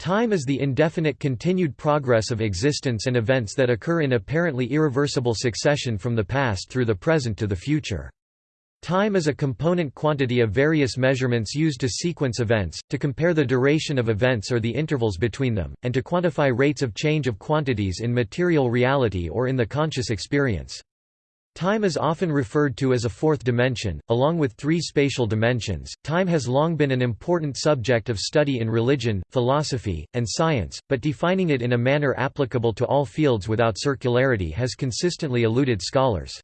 Time is the indefinite continued progress of existence and events that occur in apparently irreversible succession from the past through the present to the future. Time is a component quantity of various measurements used to sequence events, to compare the duration of events or the intervals between them, and to quantify rates of change of quantities in material reality or in the conscious experience. Time is often referred to as a fourth dimension, along with three spatial dimensions. Time has long been an important subject of study in religion, philosophy, and science, but defining it in a manner applicable to all fields without circularity has consistently eluded scholars.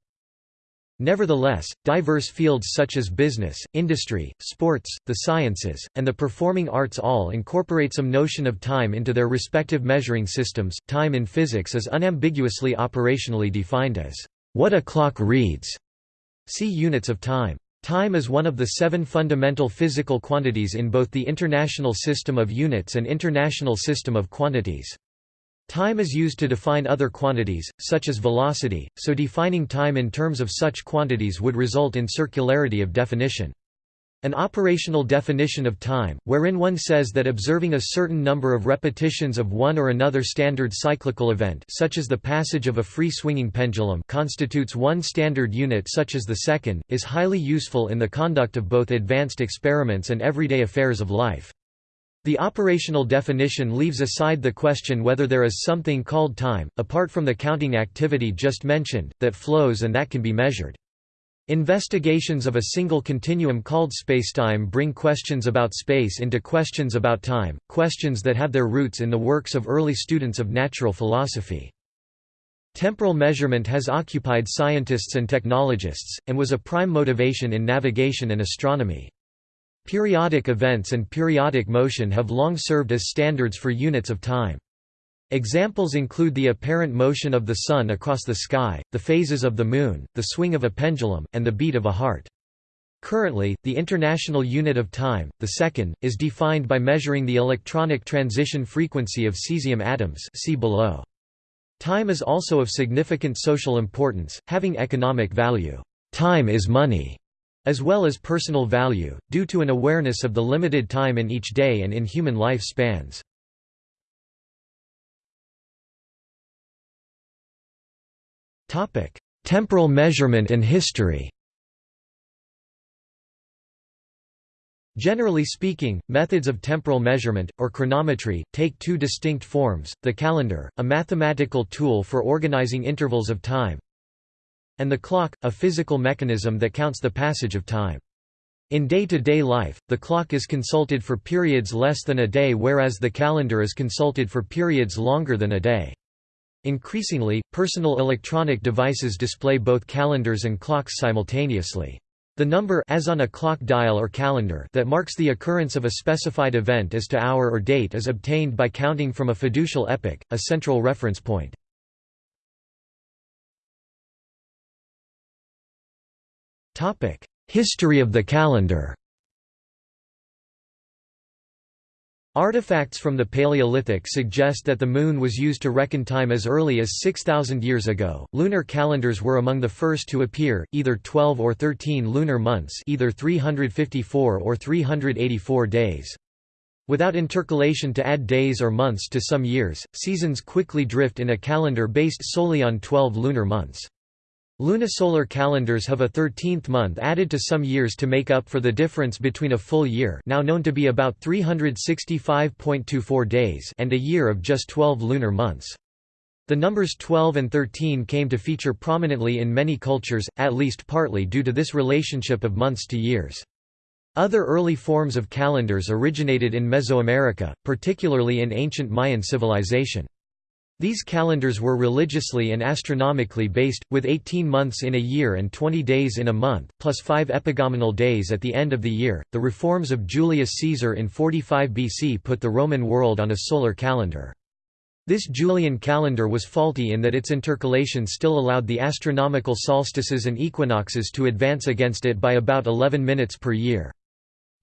Nevertheless, diverse fields such as business, industry, sports, the sciences, and the performing arts all incorporate some notion of time into their respective measuring systems. Time in physics is unambiguously operationally defined as what a clock reads. See units of time. Time is one of the seven fundamental physical quantities in both the International System of Units and International System of Quantities. Time is used to define other quantities, such as velocity, so defining time in terms of such quantities would result in circularity of definition. An operational definition of time, wherein one says that observing a certain number of repetitions of one or another standard cyclical event such as the passage of a free-swinging pendulum constitutes one standard unit such as the second, is highly useful in the conduct of both advanced experiments and everyday affairs of life. The operational definition leaves aside the question whether there is something called time, apart from the counting activity just mentioned, that flows and that can be measured. Investigations of a single continuum called spacetime bring questions about space into questions about time, questions that have their roots in the works of early students of natural philosophy. Temporal measurement has occupied scientists and technologists, and was a prime motivation in navigation and astronomy. Periodic events and periodic motion have long served as standards for units of time. Examples include the apparent motion of the Sun across the sky, the phases of the Moon, the swing of a pendulum, and the beat of a heart. Currently, the international unit of time, the second, is defined by measuring the electronic transition frequency of cesium atoms see below. Time is also of significant social importance, having economic value. Time is money as well as personal value, due to an awareness of the limited time in each day and in human life spans. Temporal measurement and history Generally speaking, methods of temporal measurement, or chronometry, take two distinct forms, the calendar, a mathematical tool for organizing intervals of time, and the clock, a physical mechanism that counts the passage of time. In day-to-day -day life, the clock is consulted for periods less than a day whereas the calendar is consulted for periods longer than a day. Increasingly, personal electronic devices display both calendars and clocks simultaneously. The number as on a clock dial or calendar that marks the occurrence of a specified event as to hour or date is obtained by counting from a fiducial epoch, a central reference point. History of the calendar Artifacts from the Paleolithic suggest that the moon was used to reckon time as early as 6,000 years ago. Lunar calendars were among the first to appear, either 12 or 13 lunar months, either 354 or 384 days. Without intercalation to add days or months to some years, seasons quickly drift in a calendar based solely on 12 lunar months. Lunisolar calendars have a 13th month added to some years to make up for the difference between a full year now known to be about 365.24 days and a year of just 12 lunar months. The numbers 12 and 13 came to feature prominently in many cultures, at least partly due to this relationship of months to years. Other early forms of calendars originated in Mesoamerica, particularly in ancient Mayan civilization. These calendars were religiously and astronomically based, with 18 months in a year and 20 days in a month, plus five epagomenal days at the end of the year. The reforms of Julius Caesar in 45 BC put the Roman world on a solar calendar. This Julian calendar was faulty in that its intercalation still allowed the astronomical solstices and equinoxes to advance against it by about 11 minutes per year.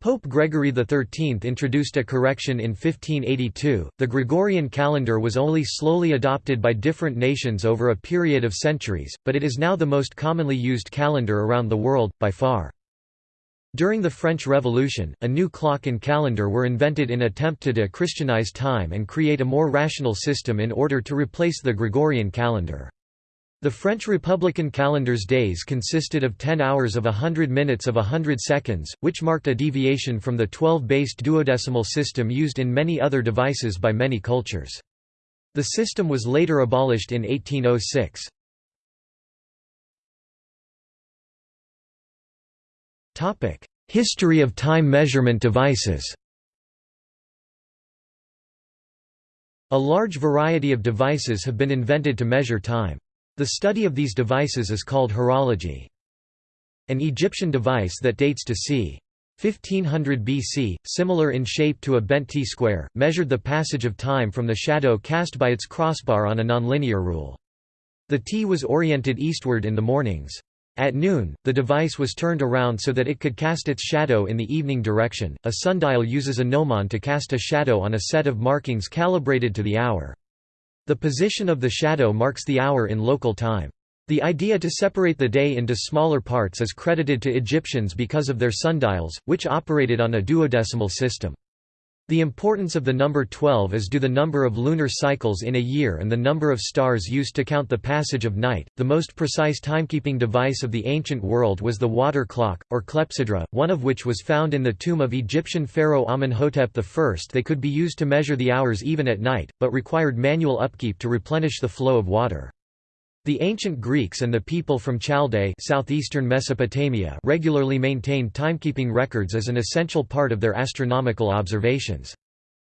Pope Gregory XIII introduced a correction in 1582. The Gregorian calendar was only slowly adopted by different nations over a period of centuries, but it is now the most commonly used calendar around the world, by far. During the French Revolution, a new clock and calendar were invented in attempt to de-Christianize time and create a more rational system in order to replace the Gregorian calendar. The French Republican calendar's days consisted of 10 hours of 100 minutes of 100 seconds, which marked a deviation from the 12-based duodecimal system used in many other devices by many cultures. The system was later abolished in 1806. History of time measurement devices A large variety of devices have been invented to measure time. The study of these devices is called horology. An Egyptian device that dates to c. 1500 BC, similar in shape to a bent T-square, measured the passage of time from the shadow cast by its crossbar on a nonlinear rule. The T was oriented eastward in the mornings. At noon, the device was turned around so that it could cast its shadow in the evening direction. A sundial uses a gnomon to cast a shadow on a set of markings calibrated to the hour. The position of the shadow marks the hour in local time. The idea to separate the day into smaller parts is credited to Egyptians because of their sundials, which operated on a duodecimal system. The importance of the number 12 is due the number of lunar cycles in a year and the number of stars used to count the passage of night. The most precise timekeeping device of the ancient world was the water clock, or clepsydra, one of which was found in the tomb of Egyptian pharaoh Amenhotep I. They could be used to measure the hours even at night, but required manual upkeep to replenish the flow of water. The ancient Greeks and the people from Chaldea southeastern Mesopotamia regularly maintained timekeeping records as an essential part of their astronomical observations.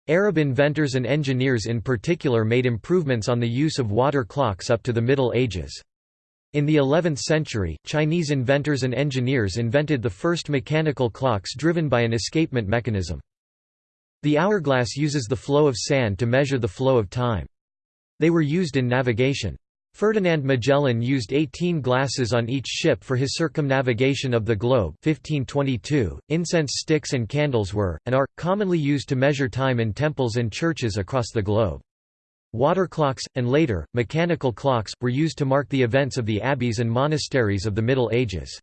Arab inventors and engineers in particular made improvements on the use of water clocks up to the Middle Ages. In the 11th century, Chinese inventors and engineers invented the first mechanical clocks driven by an escapement mechanism. The hourglass uses the flow of sand to measure the flow of time. They were used in navigation. Ferdinand Magellan used 18 glasses on each ship for his circumnavigation of the globe 1522. .Incense sticks and candles were, and are, commonly used to measure time in temples and churches across the globe. Water clocks, and later, mechanical clocks, were used to mark the events of the abbeys and monasteries of the Middle Ages.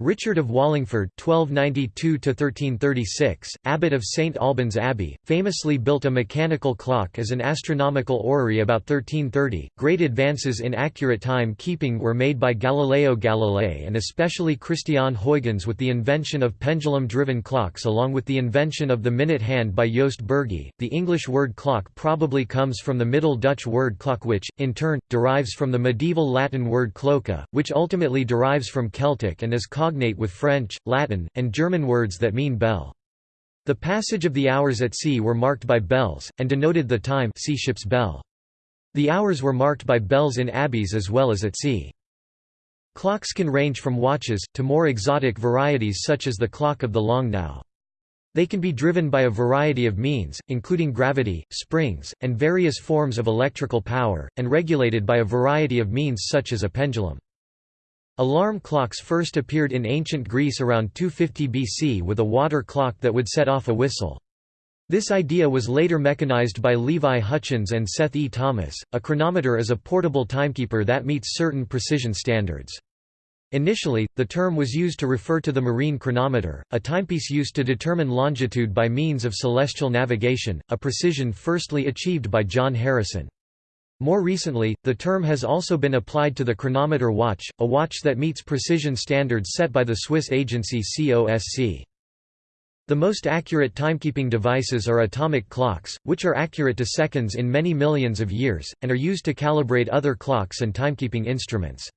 Richard of Wallingford (1292–1336), abbot of St Albans Abbey, famously built a mechanical clock as an astronomical orrery about 1330. Great advances in accurate time keeping were made by Galileo Galilei and especially Christiaan Huygens with the invention of pendulum-driven clocks, along with the invention of the minute hand by Joost Bürgi. The English word clock probably comes from the Middle Dutch word clock, which, in turn, derives from the medieval Latin word cloca, which ultimately derives from Celtic and is cognate with French, Latin, and German words that mean bell. The passage of the hours at sea were marked by bells, and denoted the time sea ship's bell. The hours were marked by bells in abbeys as well as at sea. Clocks can range from watches, to more exotic varieties such as the clock of the long now. They can be driven by a variety of means, including gravity, springs, and various forms of electrical power, and regulated by a variety of means such as a pendulum. Alarm clocks first appeared in ancient Greece around 250 BC with a water clock that would set off a whistle. This idea was later mechanized by Levi Hutchins and Seth E. Thomas. A chronometer is a portable timekeeper that meets certain precision standards. Initially, the term was used to refer to the marine chronometer, a timepiece used to determine longitude by means of celestial navigation, a precision firstly achieved by John Harrison. More recently, the term has also been applied to the chronometer watch, a watch that meets precision standards set by the Swiss agency COSC. The most accurate timekeeping devices are atomic clocks, which are accurate to seconds in many millions of years, and are used to calibrate other clocks and timekeeping instruments.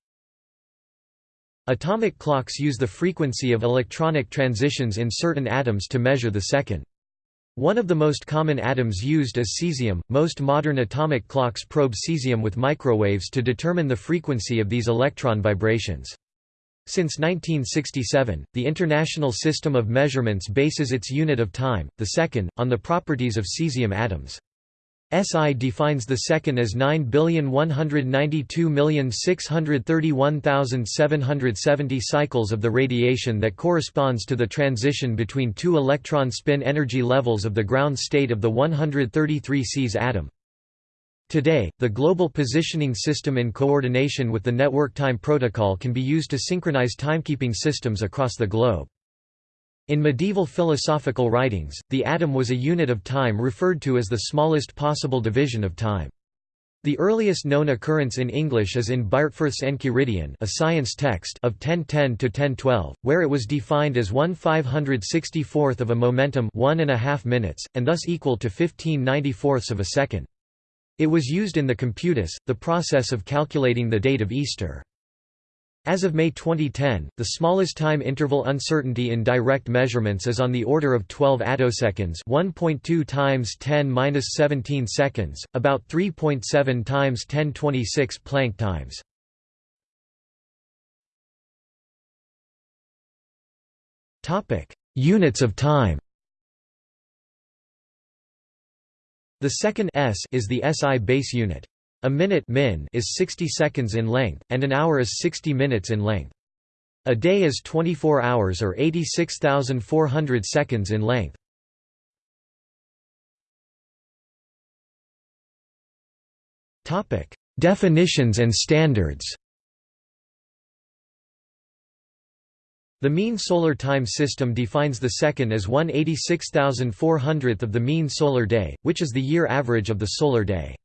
Atomic clocks use the frequency of electronic transitions in certain atoms to measure the second. One of the most common atoms used is cesium. Most modern atomic clocks probe cesium with microwaves to determine the frequency of these electron vibrations. Since 1967, the International System of Measurements bases its unit of time, the second, on the properties of cesium atoms. SI defines the second as 9,192,631,770 cycles of the radiation that corresponds to the transition between two electron spin energy levels of the ground state of the 133 Cs atom. Today, the Global Positioning System in coordination with the Network Time Protocol can be used to synchronize timekeeping systems across the globe. In medieval philosophical writings, the atom was a unit of time referred to as the smallest possible division of time. The earliest known occurrence in English is in Byrhtferth's Enchiridion a science text of 1010 to 1012, where it was defined as 1 564th of a momentum one and a half minutes, and thus equal to 15 94ths of a second. It was used in the computus, the process of calculating the date of Easter. As of May 2010, the smallest time interval uncertainty in direct measurements is on the order of 12 attoseconds 1.2 times 10^-17 seconds, about 3.7 times 1026 Planck times. Topic: Units of time The second s is the SI base unit. A minute min is 60 seconds in length, and an hour is 60 minutes in length. A day is 24 hours or 86,400 seconds in length. Definitions and standards The mean solar time system defines the second as 1 86,400th of the mean solar day, which is the year average of the solar day.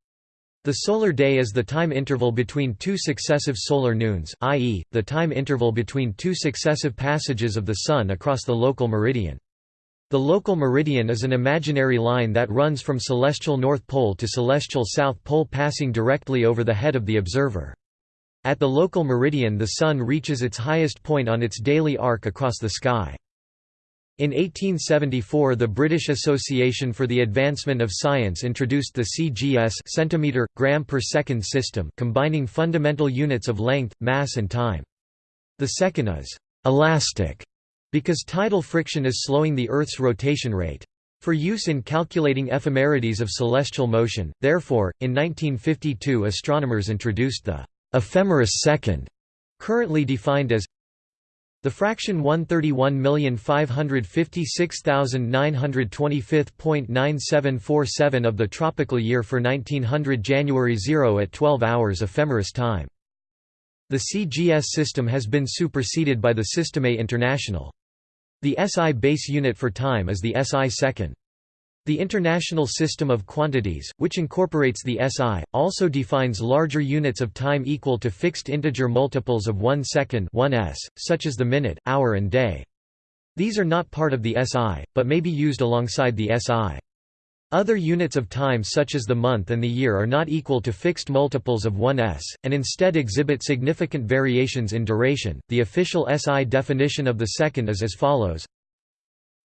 The solar day is the time interval between two successive solar noons, i.e., the time interval between two successive passages of the Sun across the local meridian. The local meridian is an imaginary line that runs from celestial North Pole to celestial South Pole passing directly over the head of the observer. At the local meridian the Sun reaches its highest point on its daily arc across the sky. In 1874 the British Association for the Advancement of Science introduced the CGS centimeter, gram per second system combining fundamental units of length, mass and time. The second is «elastic» because tidal friction is slowing the Earth's rotation rate. For use in calculating ephemerides of celestial motion, therefore, in 1952 astronomers introduced the «ephemeris second», currently defined as the fraction 131,556,925.9747 of the tropical year for 1900 January 0 at 12 hours ephemeris time. The CGS system has been superseded by the Système International. The SI base unit for time is the SI second. The International System of Quantities, which incorporates the SI, also defines larger units of time equal to fixed integer multiples of 1 second 1s, such as the minute, hour and day. These are not part of the SI, but may be used alongside the SI. Other units of time such as the month and the year are not equal to fixed multiples of 1s, and instead exhibit significant variations in duration. The official SI definition of the second is as follows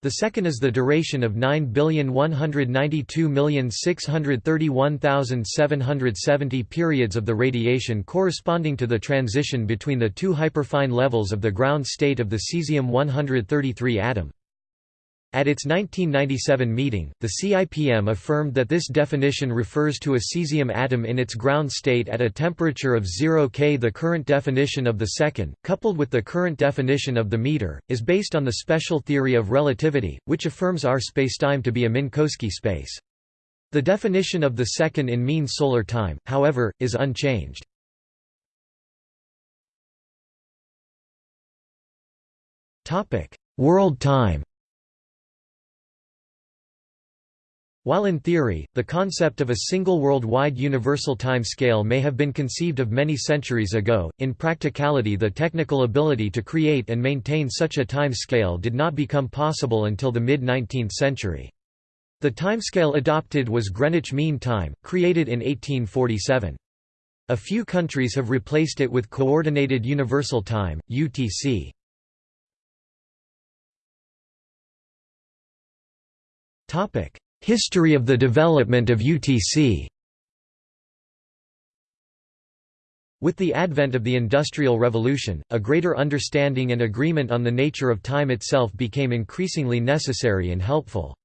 the second is the duration of 9,192,631,770 periods of the radiation corresponding to the transition between the two hyperfine levels of the ground state of the cesium-133 atom. At its 1997 meeting, the CIPM affirmed that this definition refers to a cesium atom in its ground state at a temperature of 0 K. The current definition of the second, coupled with the current definition of the meter, is based on the special theory of relativity, which affirms our spacetime to be a Minkowski space. The definition of the second in mean solar time, however, is unchanged. World time While in theory, the concept of a single worldwide universal time scale may have been conceived of many centuries ago, in practicality the technical ability to create and maintain such a time scale did not become possible until the mid-19th century. The timescale adopted was Greenwich Mean Time, created in 1847. A few countries have replaced it with Coordinated Universal Time, UTC. Topic: History of the development of UTC With the advent of the Industrial Revolution, a greater understanding and agreement on the nature of time itself became increasingly necessary and helpful.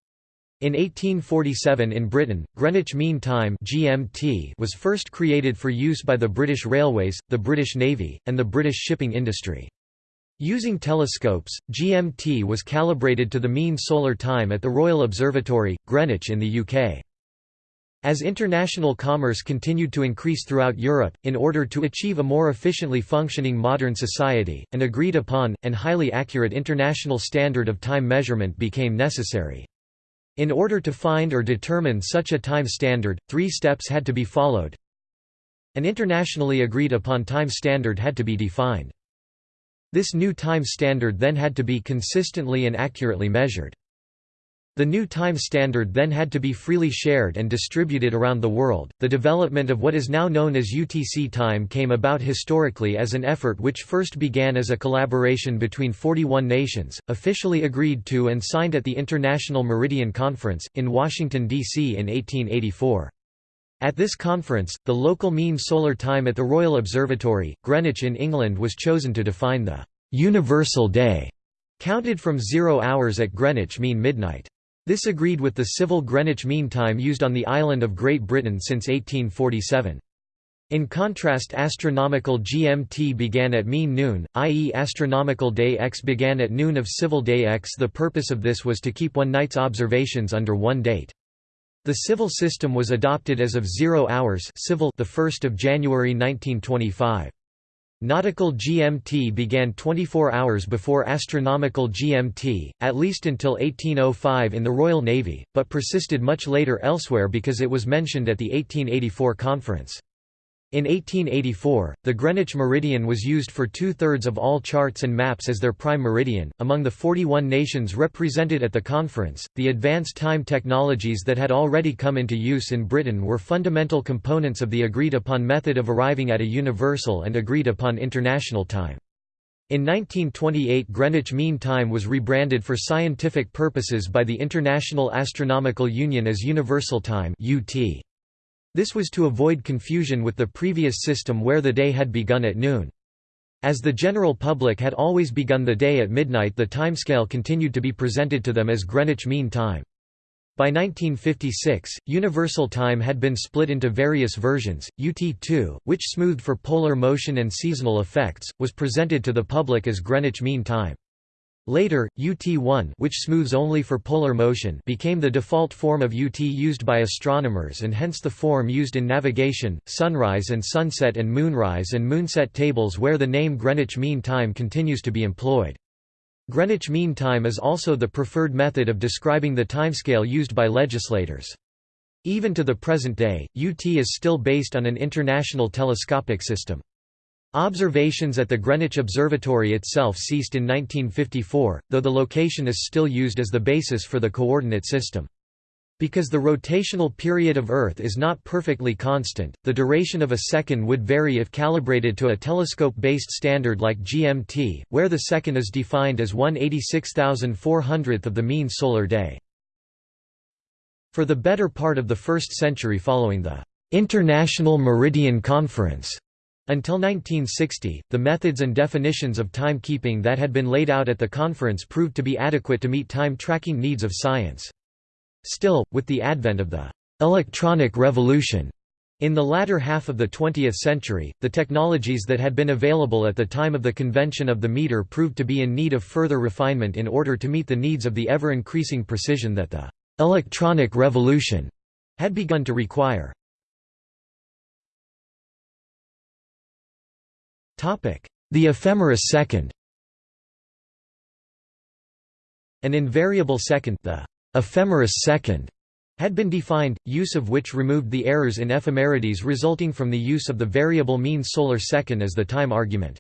In 1847 in Britain, Greenwich Mean Time (GMT) was first created for use by the British Railways, the British Navy, and the British shipping industry. Using telescopes, GMT was calibrated to the mean solar time at the Royal Observatory, Greenwich in the UK. As international commerce continued to increase throughout Europe, in order to achieve a more efficiently functioning modern society, an agreed-upon, and highly accurate international standard of time measurement became necessary. In order to find or determine such a time standard, three steps had to be followed. An internationally agreed-upon time standard had to be defined. This new time standard then had to be consistently and accurately measured. The new time standard then had to be freely shared and distributed around the world. The development of what is now known as UTC time came about historically as an effort which first began as a collaboration between 41 nations, officially agreed to and signed at the International Meridian Conference, in Washington, D.C. in 1884. At this conference, the local mean solar time at the Royal Observatory, Greenwich in England was chosen to define the «universal day», counted from zero hours at Greenwich mean midnight. This agreed with the civil Greenwich Mean Time used on the island of Great Britain since 1847. In contrast astronomical GMT began at mean noon, i.e. astronomical day X began at noon of civil day X the purpose of this was to keep one night's observations under one date. The civil system was adopted as of 0 hours civil the 1st of January 1925. Nautical GMT began 24 hours before astronomical GMT, at least until 1805 in the Royal Navy, but persisted much later elsewhere because it was mentioned at the 1884 conference. In 1884, the Greenwich meridian was used for two-thirds of all charts and maps as their prime meridian. Among the 41 nations represented at the conference, the advanced time technologies that had already come into use in Britain were fundamental components of the agreed-upon method of arriving at a universal and agreed-upon international time. In 1928 Greenwich Mean Time was rebranded for scientific purposes by the International Astronomical Union as Universal Time UT. This was to avoid confusion with the previous system where the day had begun at noon. As the general public had always begun the day at midnight the timescale continued to be presented to them as Greenwich Mean Time. By 1956, Universal Time had been split into various versions. UT2, which smoothed for polar motion and seasonal effects, was presented to the public as Greenwich Mean Time. Later, UT1 which smooths only for polar motion became the default form of UT used by astronomers and hence the form used in navigation, sunrise and sunset and moonrise and moonset tables where the name Greenwich Mean Time continues to be employed. Greenwich Mean Time is also the preferred method of describing the timescale used by legislators. Even to the present day, UT is still based on an international telescopic system. Observations at the Greenwich Observatory itself ceased in 1954, though the location is still used as the basis for the coordinate system. Because the rotational period of Earth is not perfectly constant, the duration of a second would vary if calibrated to a telescope-based standard like GMT, where the second is defined as 186,400th of the mean solar day. For the better part of the first century following the International Meridian Conference until 1960, the methods and definitions of timekeeping that had been laid out at the conference proved to be adequate to meet time-tracking needs of science. Still, with the advent of the «electronic revolution» in the latter half of the 20th century, the technologies that had been available at the time of the convention of the meter proved to be in need of further refinement in order to meet the needs of the ever-increasing precision that the «electronic revolution» had begun to require. The ephemeris second An invariable second the ephemeris second had been defined, use of which removed the errors in ephemerides resulting from the use of the variable mean solar second as the time argument.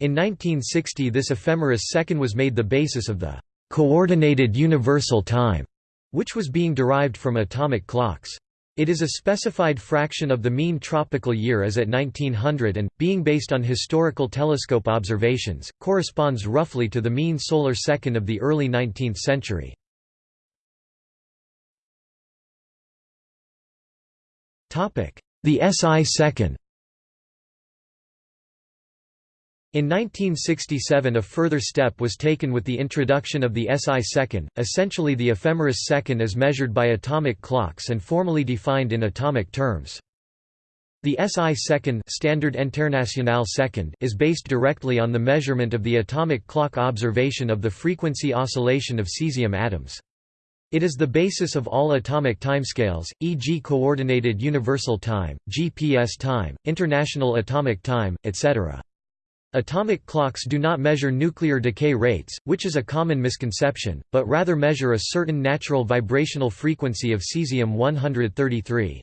In 1960 this ephemeris second was made the basis of the «coordinated universal time», which was being derived from atomic clocks. It is a specified fraction of the mean tropical year as at 1900 and, being based on historical telescope observations, corresponds roughly to the mean solar second of the early 19th century. The SI second In 1967 a further step was taken with the introduction of the SI second, essentially the ephemeris second as measured by atomic clocks and formally defined in atomic terms. The SI second, Standard International second is based directly on the measurement of the atomic clock observation of the frequency oscillation of cesium atoms. It is the basis of all atomic timescales, e.g. Coordinated Universal Time, GPS time, International Atomic Time, etc. Atomic clocks do not measure nuclear decay rates, which is a common misconception, but rather measure a certain natural vibrational frequency of cesium-133.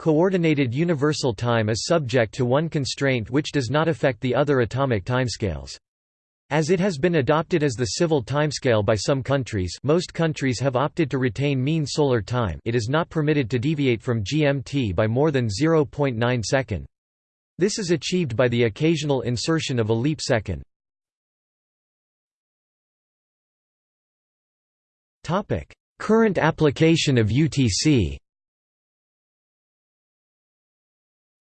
Coordinated universal time is subject to one constraint which does not affect the other atomic timescales. As it has been adopted as the civil timescale by some countries most countries have opted to retain mean solar time it is not permitted to deviate from GMT by more than 0.9 second. This is achieved by the occasional insertion of a leap second. Current application of UTC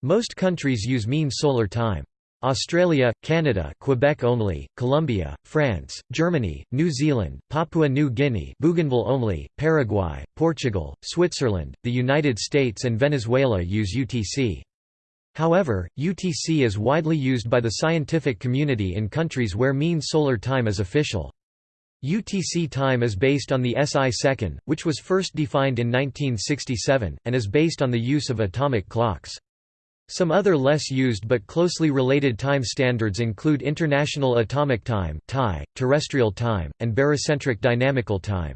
Most countries use mean solar time. Australia, Canada Quebec only, Colombia, France, Germany, New Zealand, Papua New Guinea Bougainville only, Paraguay, Portugal, Switzerland, the United States and Venezuela use UTC. However, UTC is widely used by the scientific community in countries where mean solar time is official. UTC time is based on the SI second, which was first defined in 1967, and is based on the use of atomic clocks. Some other less used but closely related time standards include International Atomic Time terrestrial time, and barycentric dynamical time.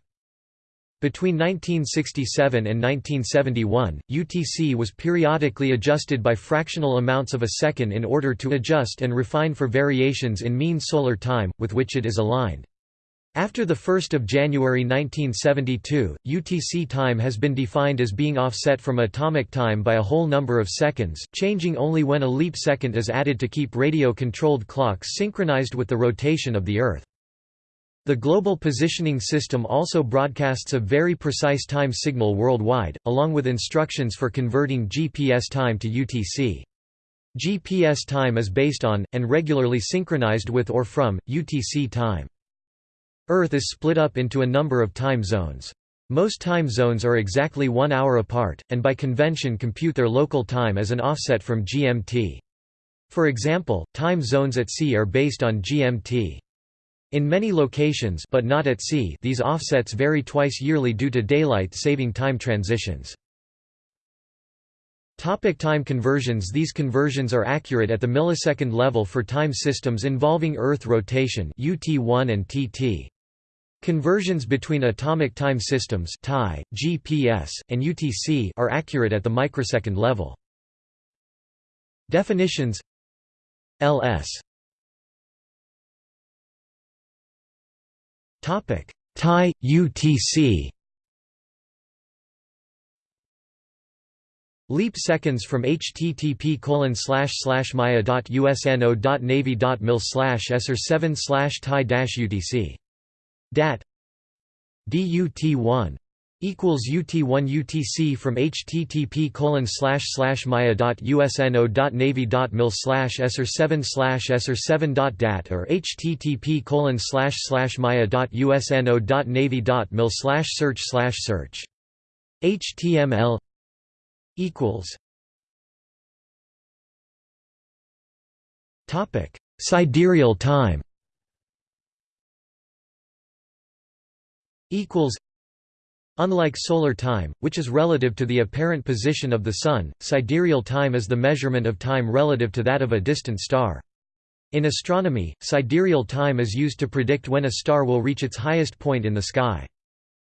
Between 1967 and 1971, UTC was periodically adjusted by fractional amounts of a second in order to adjust and refine for variations in mean solar time, with which it is aligned. After 1 January 1972, UTC time has been defined as being offset from atomic time by a whole number of seconds, changing only when a leap second is added to keep radio-controlled clocks synchronized with the rotation of the Earth. The Global Positioning System also broadcasts a very precise time signal worldwide, along with instructions for converting GPS time to UTC. GPS time is based on, and regularly synchronized with or from, UTC time. Earth is split up into a number of time zones. Most time zones are exactly one hour apart, and by convention compute their local time as an offset from GMT. For example, time zones at sea are based on GMT. In many locations but not at sea these offsets vary twice yearly due to daylight saving time transitions. Topic time conversions These conversions are accurate at the millisecond level for time systems involving Earth rotation UT1 and TT. Conversions between atomic time systems TAI, GPS, and UTC are accurate at the microsecond level. Definitions LS Topic. TAI UTC Leap seconds from http colon slash slash maya.usno.navy.mil slash SR 7 slash TAI UTC Dat. DUT1 equals UT1 UTC from http colon slash slash maya.usno.navy.mil slash SR 7 slash SR 7 dot dat or http colon slash slash maya.usno.navy.mil slash search slash search. HTML equals Topic Sidereal time equals Unlike solar time, which is relative to the apparent position of the Sun, sidereal time is the measurement of time relative to that of a distant star. In astronomy, sidereal time is used to predict when a star will reach its highest point in the sky.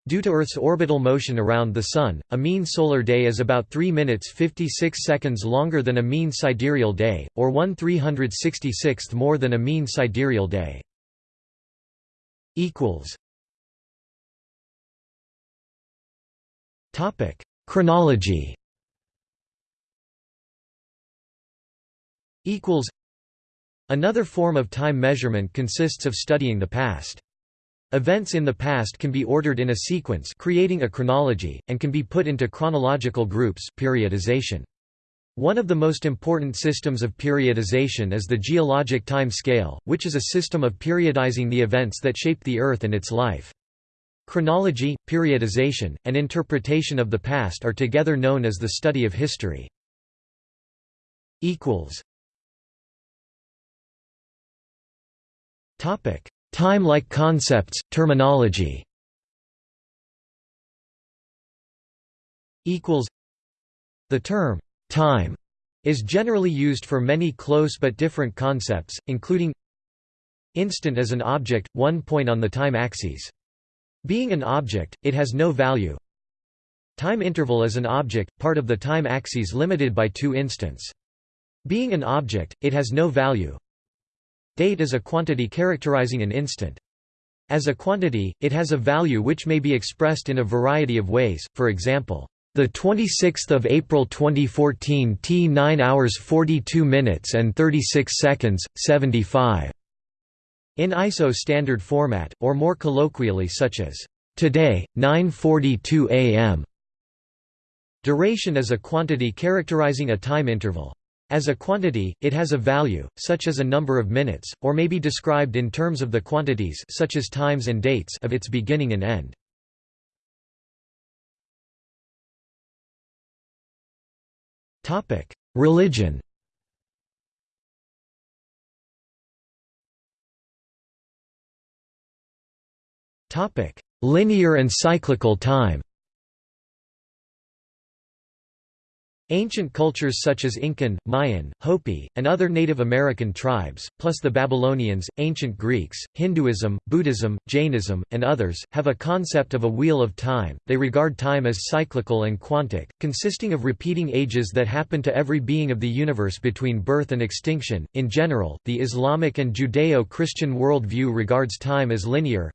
Due to Earth's orbital motion around the Sun, a mean solar day is about 3 minutes 56 seconds longer than a mean sidereal day, or 1 366th more than a mean sidereal day. Topic: Chronology. Equals. Another form of time measurement consists of studying the past. Events in the past can be ordered in a sequence creating a chronology, and can be put into chronological groups periodization. One of the most important systems of periodization is the geologic time scale, which is a system of periodizing the events that shaped the Earth and its life. Chronology, periodization, and interpretation of the past are together known as the study of history. Time-like concepts, terminology The term time is generally used for many close but different concepts, including instant as an object, one point on the time axis. Being an object, it has no value. Time interval is an object, part of the time axis limited by two instants. Being an object, it has no value. Date is a quantity characterizing an instant. As a quantity, it has a value which may be expressed in a variety of ways, for example, the 26th of April 2014 T 9 hours 42 minutes and 36 seconds 75 in ISO standard format or more colloquially such as today 9:42 am Duration is a quantity characterizing a time interval. As a quantity, it has a value, such as a number of minutes, or may be described in terms of the quantities such as times and dates of its beginning and end. Religion Linear and cyclical time Ancient cultures such as Incan, Mayan, Hopi, and other Native American tribes, plus the Babylonians, ancient Greeks, Hinduism, Buddhism, Jainism, and others, have a concept of a wheel of time. They regard time as cyclical and quantic, consisting of repeating ages that happen to every being of the universe between birth and extinction. In general, the Islamic and Judeo Christian worldview regards time as linear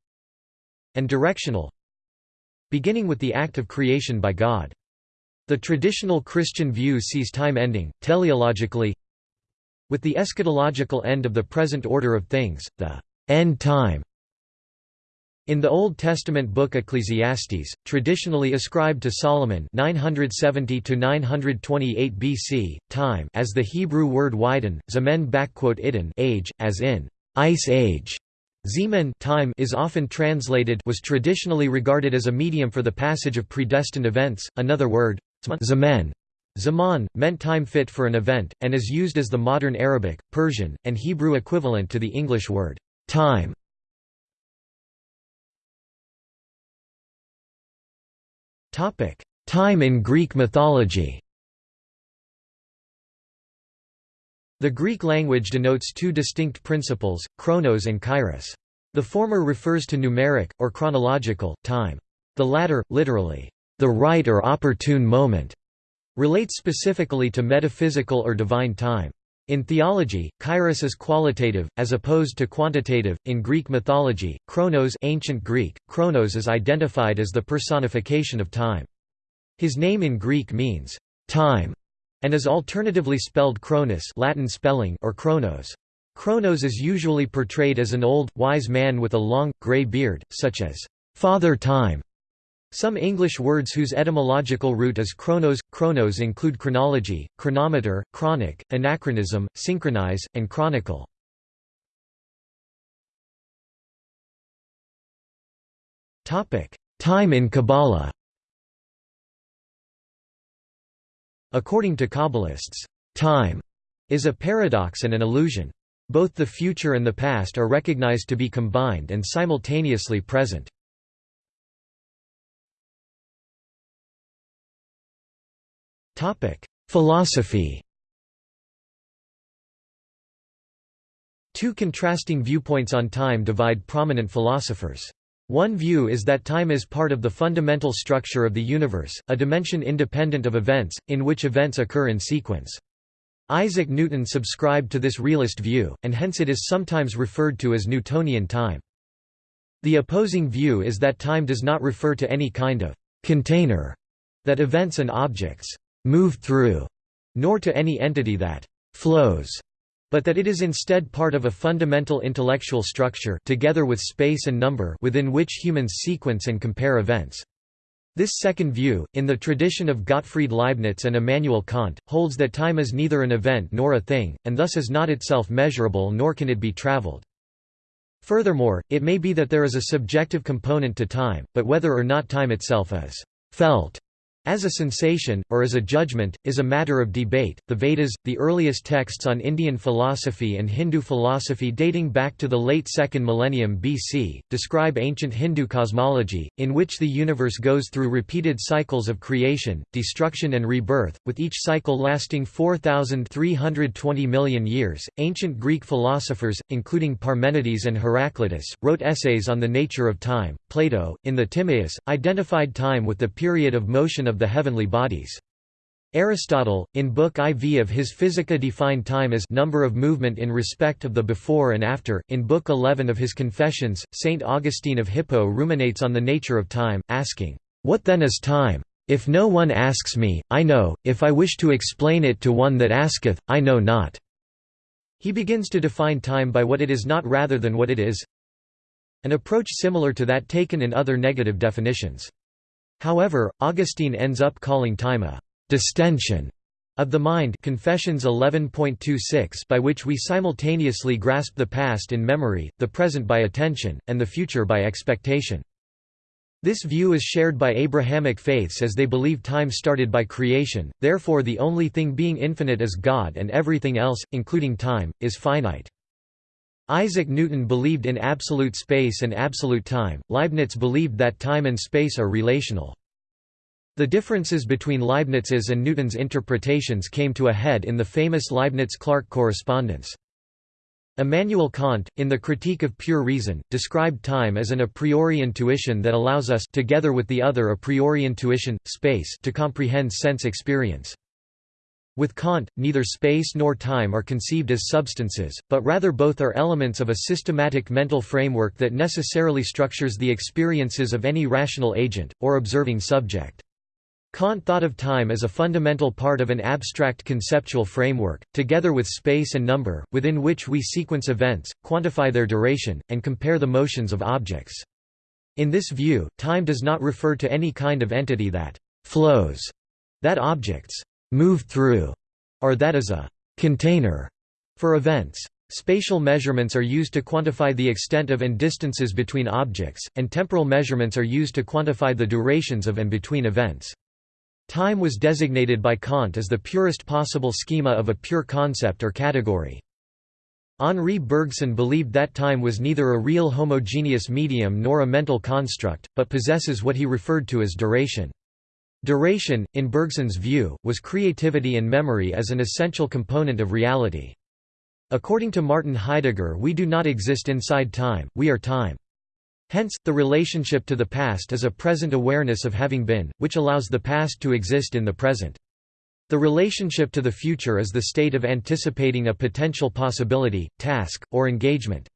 and directional, beginning with the act of creation by God. The traditional Christian view sees time ending, teleologically with the eschatological end of the present order of things, the end time. In the Old Testament book Ecclesiastes, traditionally ascribed to Solomon 970 928 BC, time as the Hebrew word widen, zemen idin age, as in ice age. Zeman time is often translated was traditionally regarded as a medium for the passage of predestined events, another word, Zaman Zaman, meant time fit for an event, and is used as the modern Arabic, Persian, and Hebrew equivalent to the English word, time. Time in Greek mythology The Greek language denotes two distinct principles, chronos and kairos. The former refers to numeric, or chronological, time. The latter, literally, the right or opportune moment, relates specifically to metaphysical or divine time. In theology, kairos is qualitative, as opposed to quantitative. In Greek mythology, Chronos ancient Greek, Chronos is identified as the personification of time. His name in Greek means, time, and is alternatively spelled Cronus Latin spelling or Chronos. Chronos is usually portrayed as an old, wise man with a long, grey beard, such as, Father Time, some English words whose etymological root is chronos, chronos include chronology, chronometer, chronic, anachronism, synchronize, and chronicle. Time in Kabbalah According to Kabbalists, time is a paradox and an illusion. Both the future and the past are recognized to be combined and simultaneously present. Philosophy Two contrasting viewpoints on time divide prominent philosophers. One view is that time is part of the fundamental structure of the universe, a dimension independent of events, in which events occur in sequence. Isaac Newton subscribed to this realist view, and hence it is sometimes referred to as Newtonian time. The opposing view is that time does not refer to any kind of container that events and objects move through, nor to any entity that flows, but that it is instead part of a fundamental intellectual structure together with space and number within which humans sequence and compare events. This second view, in the tradition of Gottfried Leibniz and Immanuel Kant, holds that time is neither an event nor a thing, and thus is not itself measurable nor can it be traveled. Furthermore, it may be that there is a subjective component to time, but whether or not time itself is felt As a sensation, or as a judgment, is a matter of debate. The Vedas, the earliest texts on Indian philosophy and Hindu philosophy dating back to the late 2nd millennium BC, describe ancient Hindu cosmology, in which the universe goes through repeated cycles of creation, destruction, and rebirth, with each cycle lasting 4,320 million years. Ancient Greek philosophers, including Parmenides and Heraclitus, wrote essays on the nature of time. Plato, in the Timaeus, identified time with the period of motion of of the heavenly bodies. Aristotle, in Book IV of his Physica defined time as number of movement in respect of the before and after. In Book XI of his Confessions, St. Augustine of Hippo ruminates on the nature of time, asking, What then is time? If no one asks me, I know, if I wish to explain it to one that asketh, I know not. He begins to define time by what it is not rather than what it is an approach similar to that taken in other negative definitions. However, Augustine ends up calling time a «distension» of the mind Confessions 11.26 by which we simultaneously grasp the past in memory, the present by attention, and the future by expectation. This view is shared by Abrahamic faiths as they believe time started by creation, therefore the only thing being infinite is God and everything else, including time, is finite. Isaac Newton believed in absolute space and absolute time, Leibniz believed that time and space are relational. The differences between Leibniz's and Newton's interpretations came to a head in the famous Leibniz-Clarke correspondence. Immanuel Kant, in the Critique of Pure Reason, described time as an a priori intuition that allows us together with the other a priori intuition, space to comprehend sense experience. With Kant, neither space nor time are conceived as substances, but rather both are elements of a systematic mental framework that necessarily structures the experiences of any rational agent, or observing subject. Kant thought of time as a fundamental part of an abstract conceptual framework, together with space and number, within which we sequence events, quantify their duration, and compare the motions of objects. In this view, time does not refer to any kind of entity that «flows», that objects move through, or that is a container for events. Spatial measurements are used to quantify the extent of and distances between objects, and temporal measurements are used to quantify the durations of and between events. Time was designated by Kant as the purest possible schema of a pure concept or category. Henri Bergson believed that time was neither a real homogeneous medium nor a mental construct, but possesses what he referred to as duration. Duration, in Bergson's view, was creativity and memory as an essential component of reality. According to Martin Heidegger we do not exist inside time, we are time. Hence, the relationship to the past is a present awareness of having been, which allows the past to exist in the present. The relationship to the future is the state of anticipating a potential possibility, task, or engagement.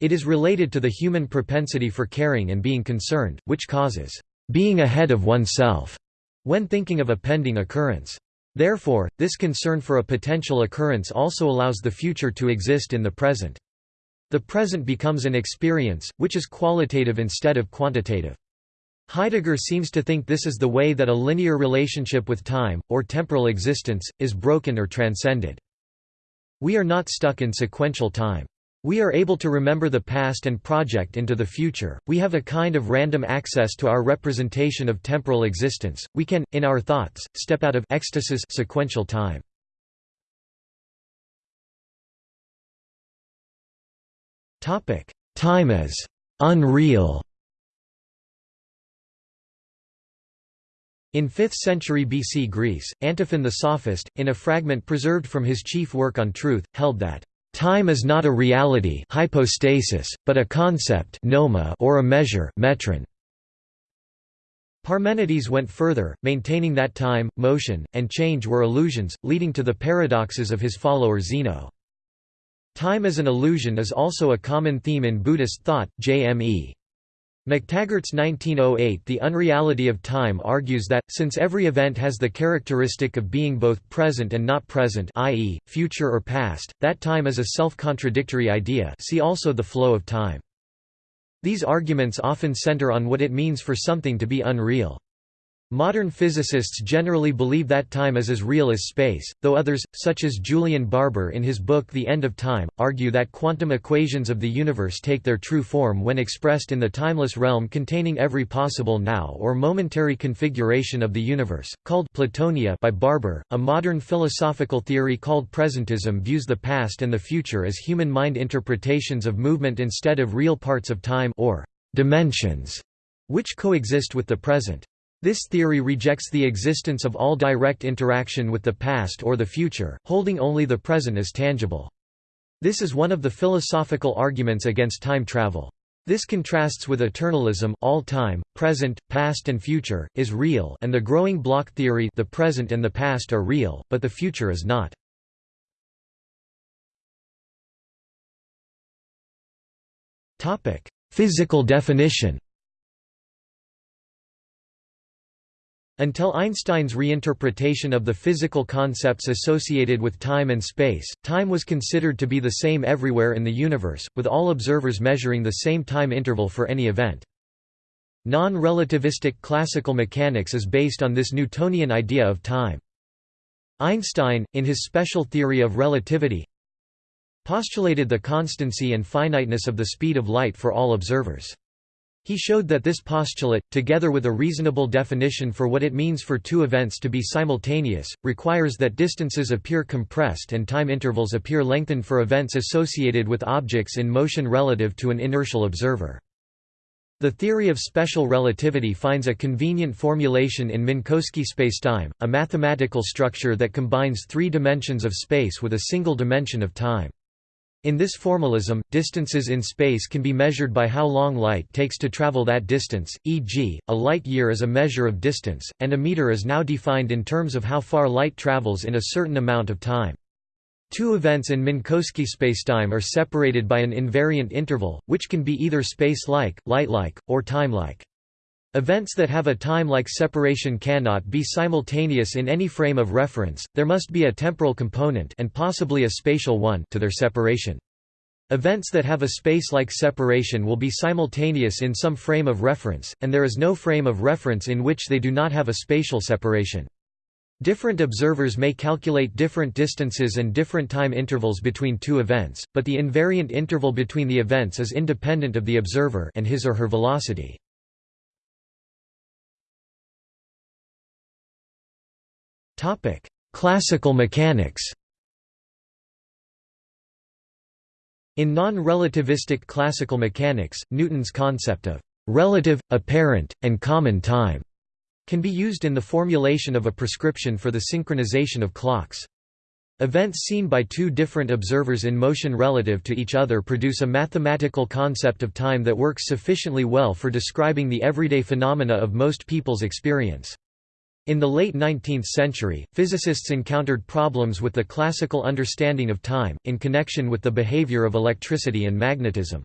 It is related to the human propensity for caring and being concerned, which causes being ahead of oneself when thinking of a pending occurrence. Therefore, this concern for a potential occurrence also allows the future to exist in the present. The present becomes an experience, which is qualitative instead of quantitative. Heidegger seems to think this is the way that a linear relationship with time, or temporal existence, is broken or transcended. We are not stuck in sequential time. We are able to remember the past and project into the future, we have a kind of random access to our representation of temporal existence, we can, in our thoughts, step out of ecstasis sequential time. Time as «unreal» In 5th century BC Greece, Antiphon the Sophist, in a fragment preserved from his chief work on truth, held that Time is not a reality hypostasis, but a concept noma or a measure metron. Parmenides went further, maintaining that time, motion, and change were illusions, leading to the paradoxes of his follower Zeno. Time as an illusion is also a common theme in Buddhist thought, JME. McTaggart's 1908 The Unreality of Time argues that, since every event has the characteristic of being both present and not present i.e., future or past, that time is a self-contradictory idea see also the flow of time. These arguments often center on what it means for something to be unreal. Modern physicists generally believe that time is as real as space, though others, such as Julian Barbour in his book The End of Time, argue that quantum equations of the universe take their true form when expressed in the timeless realm containing every possible now or momentary configuration of the universe, called Platonia by Barbour. A modern philosophical theory called presentism views the past and the future as human mind interpretations of movement instead of real parts of time or dimensions, which coexist with the present. This theory rejects the existence of all direct interaction with the past or the future, holding only the present as tangible. This is one of the philosophical arguments against time travel. This contrasts with eternalism all time, present, past and future, is real and the growing block theory the present and the past are real, but the future is not. Physical definition Until Einstein's reinterpretation of the physical concepts associated with time and space, time was considered to be the same everywhere in the universe, with all observers measuring the same time interval for any event. Non-relativistic classical mechanics is based on this Newtonian idea of time. Einstein, in his special theory of relativity, postulated the constancy and finiteness of the speed of light for all observers. He showed that this postulate, together with a reasonable definition for what it means for two events to be simultaneous, requires that distances appear compressed and time intervals appear lengthened for events associated with objects in motion relative to an inertial observer. The theory of special relativity finds a convenient formulation in Minkowski spacetime, a mathematical structure that combines three dimensions of space with a single dimension of time. In this formalism, distances in space can be measured by how long light takes to travel that distance, e.g., a light year is a measure of distance, and a meter is now defined in terms of how far light travels in a certain amount of time. Two events in Minkowski spacetime are separated by an invariant interval, which can be either space-like, light-like, or time-like. Events that have a time-like separation cannot be simultaneous in any frame of reference, there must be a temporal component and possibly a spatial one to their separation. Events that have a space-like separation will be simultaneous in some frame of reference, and there is no frame of reference in which they do not have a spatial separation. Different observers may calculate different distances and different time intervals between two events, but the invariant interval between the events is independent of the observer and his or her velocity. Classical mechanics. In non-relativistic classical mechanics, Newton's concept of relative, apparent, and common time can be used in the formulation of a prescription for the synchronization of clocks. Events seen by two different observers in motion relative to each other produce a mathematical concept of time that works sufficiently well for describing the everyday phenomena of most people's experience. In the late 19th century, physicists encountered problems with the classical understanding of time, in connection with the behavior of electricity and magnetism.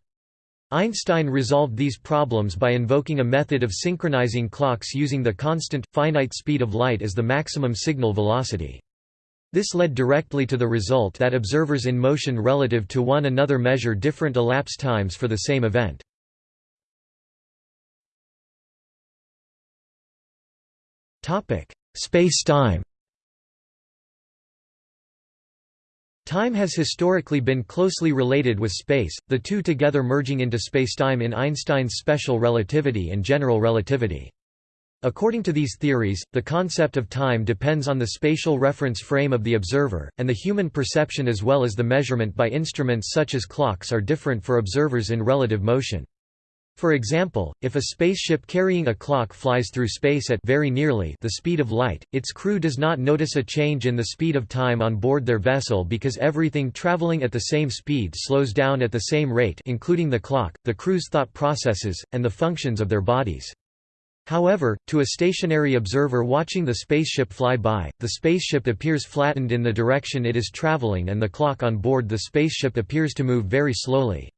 Einstein resolved these problems by invoking a method of synchronizing clocks using the constant, finite speed of light as the maximum signal velocity. This led directly to the result that observers in motion relative to one another measure different elapsed times for the same event. Space-time Time has historically been closely related with space, the two together merging into spacetime in Einstein's special relativity and general relativity. According to these theories, the concept of time depends on the spatial reference frame of the observer, and the human perception as well as the measurement by instruments such as clocks are different for observers in relative motion. For example, if a spaceship carrying a clock flies through space at very nearly the speed of light, its crew does not notice a change in the speed of time on board their vessel because everything traveling at the same speed slows down at the same rate including the clock, the crew's thought processes, and the functions of their bodies. However, to a stationary observer watching the spaceship fly by, the spaceship appears flattened in the direction it is traveling and the clock on board the spaceship appears to move very slowly.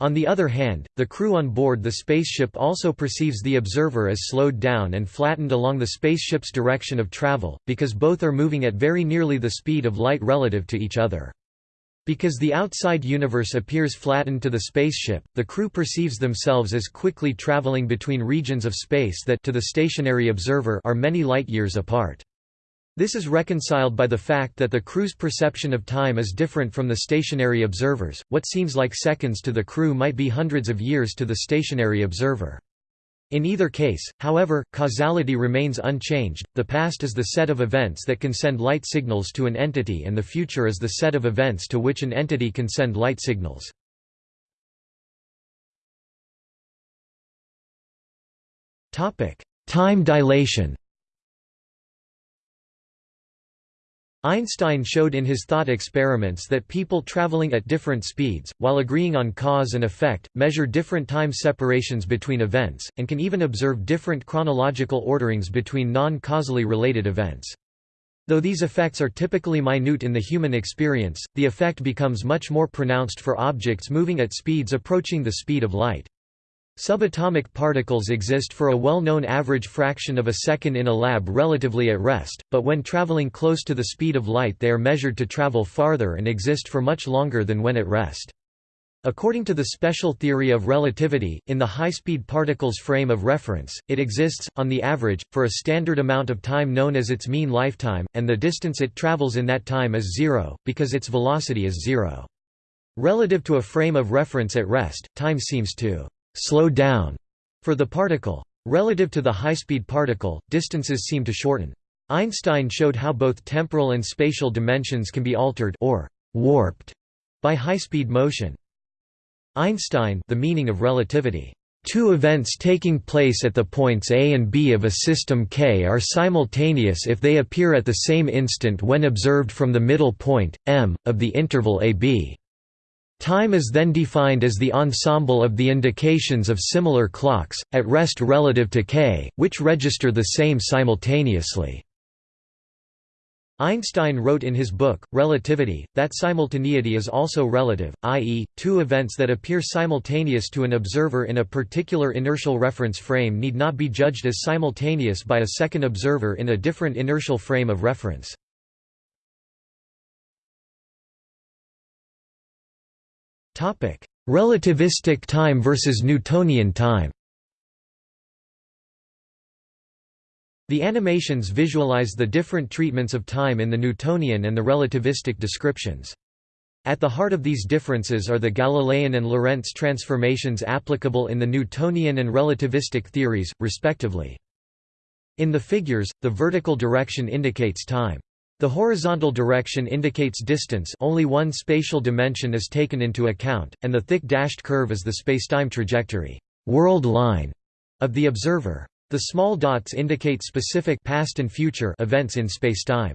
On the other hand, the crew on board the spaceship also perceives the observer as slowed down and flattened along the spaceship's direction of travel, because both are moving at very nearly the speed of light relative to each other. Because the outside universe appears flattened to the spaceship, the crew perceives themselves as quickly traveling between regions of space that to the stationary observer are many light-years apart. This is reconciled by the fact that the crew's perception of time is different from the stationary observers. What seems like seconds to the crew might be hundreds of years to the stationary observer. In either case, however, causality remains unchanged, the past is the set of events that can send light signals to an entity and the future is the set of events to which an entity can send light signals. Time dilation Einstein showed in his thought experiments that people traveling at different speeds, while agreeing on cause and effect, measure different time separations between events, and can even observe different chronological orderings between non-causally related events. Though these effects are typically minute in the human experience, the effect becomes much more pronounced for objects moving at speeds approaching the speed of light. Subatomic particles exist for a well-known average fraction of a second in a lab relatively at rest, but when traveling close to the speed of light they are measured to travel farther and exist for much longer than when at rest. According to the special theory of relativity, in the high-speed particle's frame of reference, it exists, on the average, for a standard amount of time known as its mean lifetime, and the distance it travels in that time is zero, because its velocity is zero. Relative to a frame of reference at rest, time seems to slow down for the particle. Relative to the high-speed particle, distances seem to shorten. Einstein showed how both temporal and spatial dimensions can be altered or warped by high-speed motion. Einstein the meaning of relativity. Two events taking place at the points A and B of a system K are simultaneous if they appear at the same instant when observed from the middle point, m, of the interval AB. Time is then defined as the ensemble of the indications of similar clocks, at rest relative to k, which register the same simultaneously. Einstein wrote in his book, Relativity, that simultaneity is also relative, i.e., two events that appear simultaneous to an observer in a particular inertial reference frame need not be judged as simultaneous by a second observer in a different inertial frame of reference. Relativistic time versus Newtonian time The animations visualize the different treatments of time in the Newtonian and the relativistic descriptions. At the heart of these differences are the Galilean and Lorentz transformations applicable in the Newtonian and relativistic theories, respectively. In the figures, the vertical direction indicates time. The horizontal direction indicates distance only one spatial dimension is taken into account, and the thick dashed curve is the spacetime trajectory world line of the observer. The small dots indicate specific past and future events in spacetime.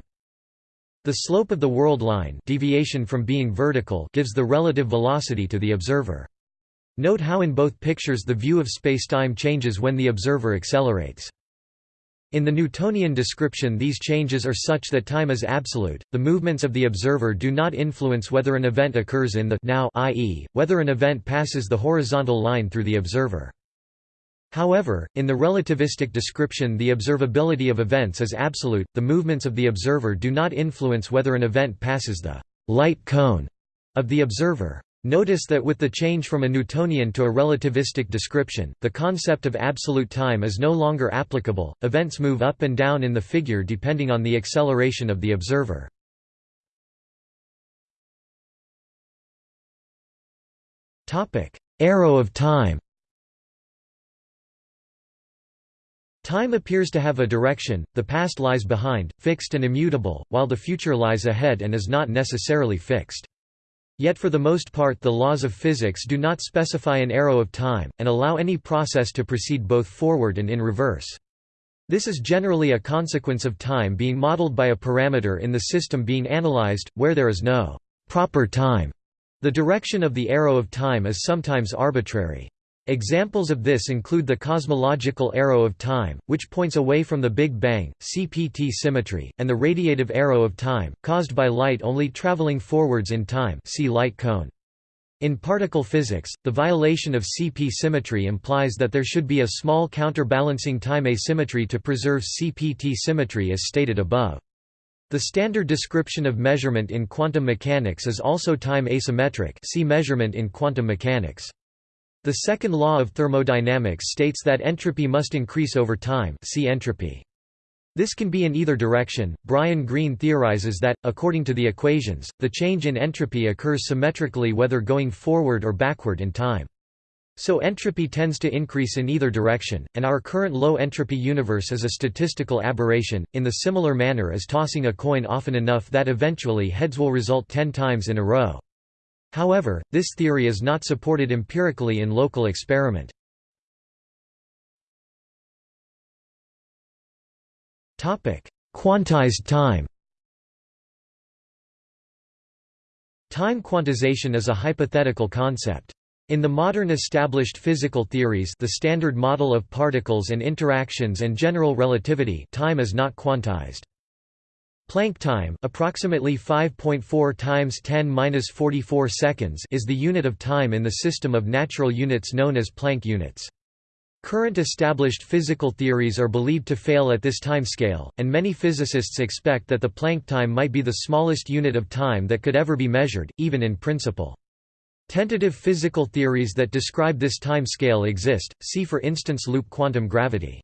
The slope of the world line deviation from being vertical gives the relative velocity to the observer. Note how in both pictures the view of spacetime changes when the observer accelerates. In the Newtonian description these changes are such that time is absolute, the movements of the observer do not influence whether an event occurs in the now i.e., whether an event passes the horizontal line through the observer. However, in the relativistic description the observability of events is absolute, the movements of the observer do not influence whether an event passes the light cone of the observer. Notice that with the change from a Newtonian to a relativistic description, the concept of absolute time is no longer applicable, events move up and down in the figure depending on the acceleration of the observer. Arrow of time Time appears to have a direction, the past lies behind, fixed and immutable, while the future lies ahead and is not necessarily fixed. Yet for the most part the laws of physics do not specify an arrow of time, and allow any process to proceed both forward and in reverse. This is generally a consequence of time being modeled by a parameter in the system being analyzed, where there is no proper time. The direction of the arrow of time is sometimes arbitrary. Examples of this include the cosmological arrow of time, which points away from the Big Bang, CPT symmetry, and the radiative arrow of time, caused by light only traveling forwards in time see light cone. In particle physics, the violation of CP symmetry implies that there should be a small counterbalancing time asymmetry to preserve CPT symmetry as stated above. The standard description of measurement in quantum mechanics is also time asymmetric see measurement in quantum mechanics. The second law of thermodynamics states that entropy must increase over time see entropy. This can be in either direction. Brian Greene theorizes that, according to the equations, the change in entropy occurs symmetrically whether going forward or backward in time. So entropy tends to increase in either direction, and our current low-entropy universe is a statistical aberration, in the similar manner as tossing a coin often enough that eventually heads will result ten times in a row. However, this theory is not supported empirically in local experiment. Quantized time Time quantization is a hypothetical concept. In the modern established physical theories the Standard Model of Particles and Interactions and General Relativity time is not quantized. Planck time approximately 5.4 times 10^-44 seconds is the unit of time in the system of natural units known as Planck units. Current established physical theories are believed to fail at this time scale, and many physicists expect that the Planck time might be the smallest unit of time that could ever be measured, even in principle. Tentative physical theories that describe this time scale exist, see for instance loop quantum gravity.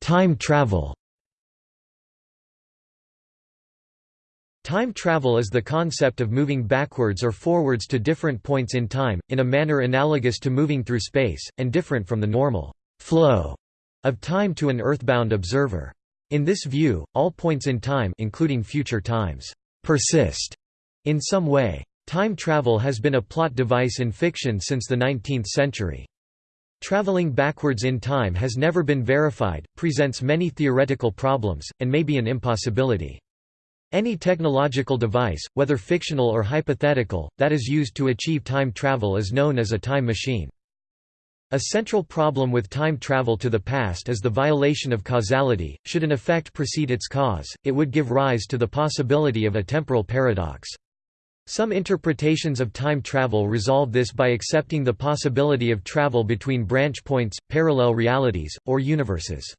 Time travel Time travel is the concept of moving backwards or forwards to different points in time, in a manner analogous to moving through space, and different from the normal flow of time to an earthbound observer. In this view, all points in time including future times persist in some way. Time travel has been a plot device in fiction since the 19th century. Traveling backwards in time has never been verified, presents many theoretical problems, and may be an impossibility. Any technological device, whether fictional or hypothetical, that is used to achieve time travel is known as a time machine. A central problem with time travel to the past is the violation of causality. Should an effect precede its cause, it would give rise to the possibility of a temporal paradox. Some interpretations of time travel resolve this by accepting the possibility of travel between branch points, parallel realities, or universes.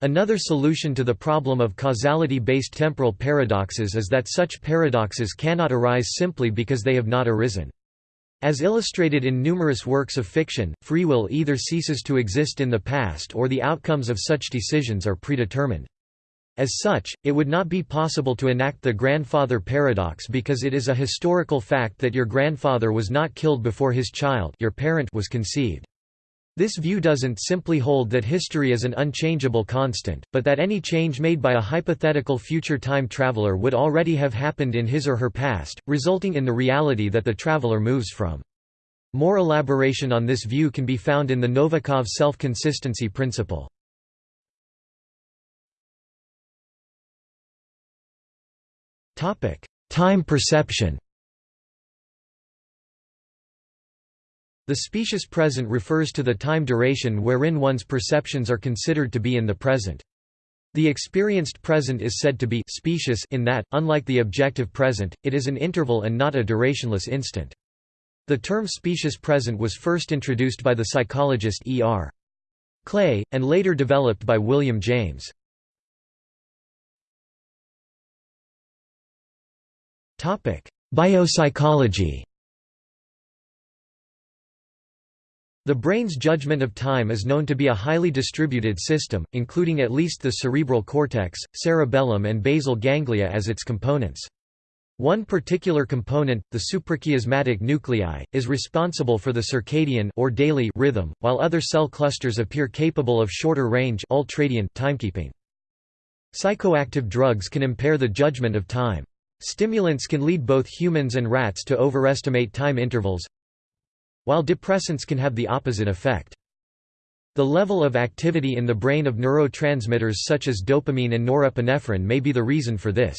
Another solution to the problem of causality-based temporal paradoxes is that such paradoxes cannot arise simply because they have not arisen. As illustrated in numerous works of fiction, free will either ceases to exist in the past or the outcomes of such decisions are predetermined. As such, it would not be possible to enact the grandfather paradox because it is a historical fact that your grandfather was not killed before his child your parent was conceived. This view doesn't simply hold that history is an unchangeable constant, but that any change made by a hypothetical future time traveler would already have happened in his or her past, resulting in the reality that the traveler moves from. More elaboration on this view can be found in the Novikov self-consistency principle. Time perception The specious present refers to the time duration wherein one's perceptions are considered to be in the present. The experienced present is said to be specious in that, unlike the objective present, it is an interval and not a durationless instant. The term specious present was first introduced by the psychologist E. R. Clay, and later developed by William James. Biopsychology The brain's judgment of time is known to be a highly distributed system, including at least the cerebral cortex, cerebellum and basal ganglia as its components. One particular component, the suprachiasmatic nuclei, is responsible for the circadian or daily rhythm, while other cell clusters appear capable of shorter range ultradian timekeeping. Psychoactive drugs can impair the judgment of time. Stimulants can lead both humans and rats to overestimate time intervals, while depressants can have the opposite effect. The level of activity in the brain of neurotransmitters such as dopamine and norepinephrine may be the reason for this.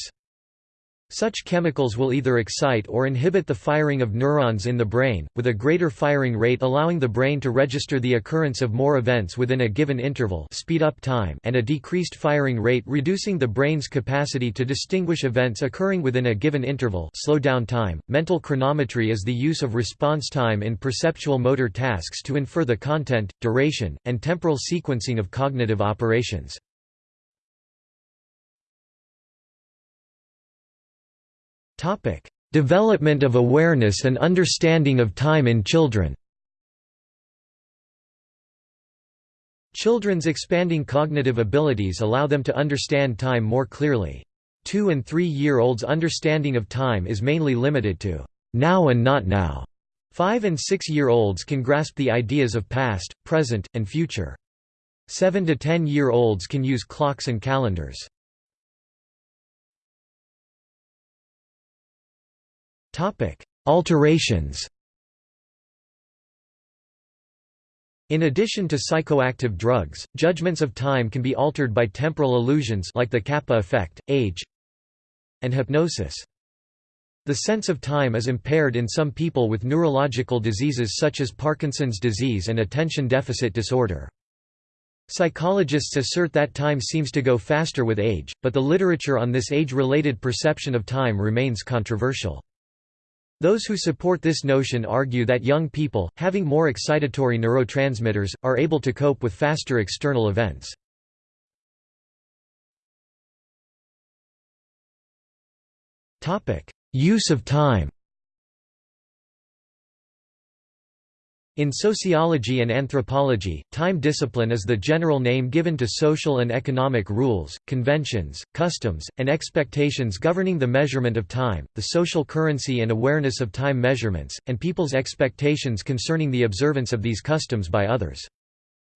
Such chemicals will either excite or inhibit the firing of neurons in the brain, with a greater firing rate allowing the brain to register the occurrence of more events within a given interval speed up time and a decreased firing rate reducing the brain's capacity to distinguish events occurring within a given interval slow down time. Mental chronometry is the use of response time in perceptual motor tasks to infer the content, duration, and temporal sequencing of cognitive operations. Topic: Development of awareness and understanding of time in children. Children's expanding cognitive abilities allow them to understand time more clearly. Two- and three-year-olds' understanding of time is mainly limited to now and not now. Five- and six-year-olds can grasp the ideas of past, present, and future. Seven- to ten-year-olds can use clocks and calendars. Alterations In addition to psychoactive drugs, judgments of time can be altered by temporal illusions like the kappa effect, age, and hypnosis. The sense of time is impaired in some people with neurological diseases such as Parkinson's disease and attention deficit disorder. Psychologists assert that time seems to go faster with age, but the literature on this age-related perception of time remains controversial. Those who support this notion argue that young people, having more excitatory neurotransmitters, are able to cope with faster external events. Use of time In sociology and anthropology, time discipline is the general name given to social and economic rules, conventions, customs, and expectations governing the measurement of time, the social currency and awareness of time measurements, and people's expectations concerning the observance of these customs by others.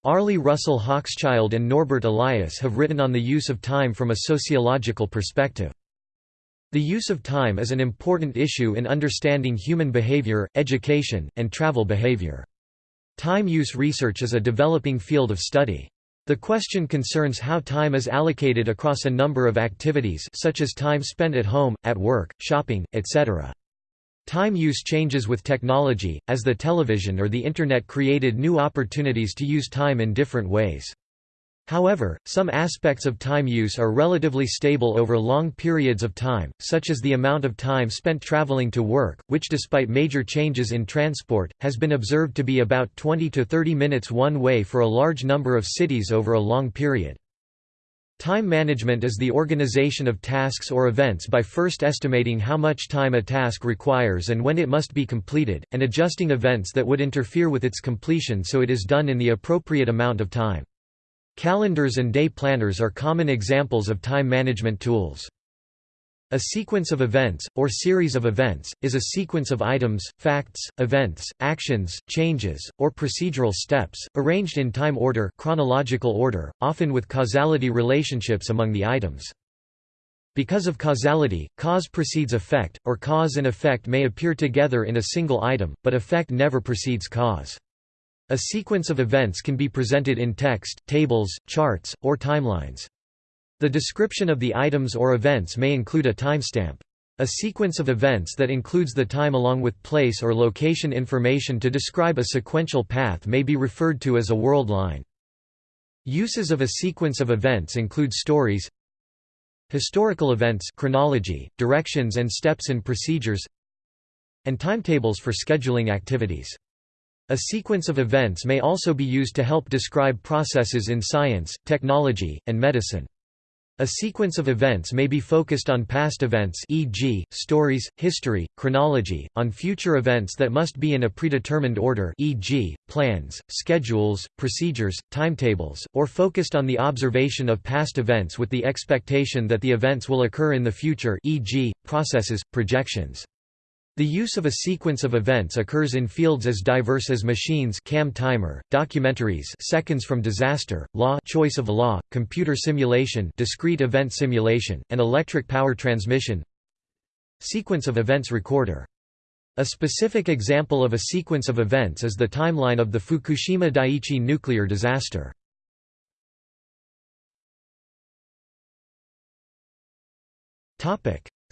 Arlie Russell Hochschild and Norbert Elias have written on the use of time from a sociological perspective. The use of time is an important issue in understanding human behavior, education, and travel behavior. Time use research is a developing field of study. The question concerns how time is allocated across a number of activities such as time spent at home, at work, shopping, etc. Time use changes with technology, as the television or the Internet created new opportunities to use time in different ways. However, some aspects of time use are relatively stable over long periods of time, such as the amount of time spent traveling to work, which despite major changes in transport, has been observed to be about 20 to 30 minutes one way for a large number of cities over a long period. Time management is the organization of tasks or events by first estimating how much time a task requires and when it must be completed, and adjusting events that would interfere with its completion so it is done in the appropriate amount of time. Calendars and day planners are common examples of time management tools. A sequence of events, or series of events, is a sequence of items, facts, events, actions, changes, or procedural steps, arranged in time order chronological order, often with causality relationships among the items. Because of causality, cause precedes effect, or cause and effect may appear together in a single item, but effect never precedes cause. A sequence of events can be presented in text, tables, charts, or timelines. The description of the items or events may include a timestamp. A sequence of events that includes the time along with place or location information to describe a sequential path may be referred to as a world line. Uses of a sequence of events include stories, historical events chronology, directions and steps in procedures, and timetables for scheduling activities. A sequence of events may also be used to help describe processes in science, technology, and medicine. A sequence of events may be focused on past events e.g., stories, history, chronology, on future events that must be in a predetermined order e.g., plans, schedules, procedures, timetables, or focused on the observation of past events with the expectation that the events will occur in the future e.g., processes, projections. The use of a sequence of events occurs in fields as diverse as machines cam timer, documentaries seconds from disaster, law choice of law, computer simulation discrete event simulation, and electric power transmission Sequence of events recorder. A specific example of a sequence of events is the timeline of the Fukushima Daiichi nuclear disaster.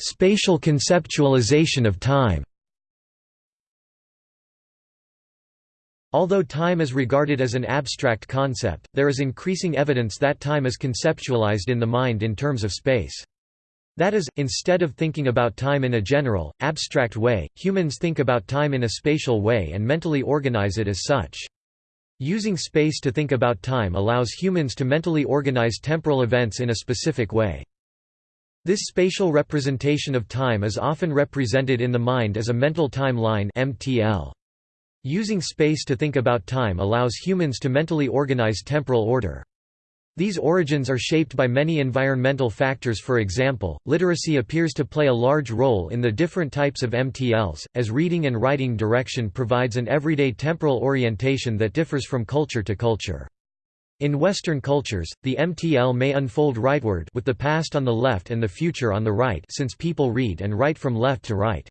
Spatial conceptualization of time Although time is regarded as an abstract concept, there is increasing evidence that time is conceptualized in the mind in terms of space. That is, instead of thinking about time in a general, abstract way, humans think about time in a spatial way and mentally organize it as such. Using space to think about time allows humans to mentally organize temporal events in a specific way. This spatial representation of time is often represented in the mind as a mental timeline (MTL). Using space to think about time allows humans to mentally organize temporal order. These origins are shaped by many environmental factors for example, literacy appears to play a large role in the different types of MTLs, as reading and writing direction provides an everyday temporal orientation that differs from culture to culture. In Western cultures, the MTL may unfold rightward with the past on the left and the future on the right since people read and write from left to right.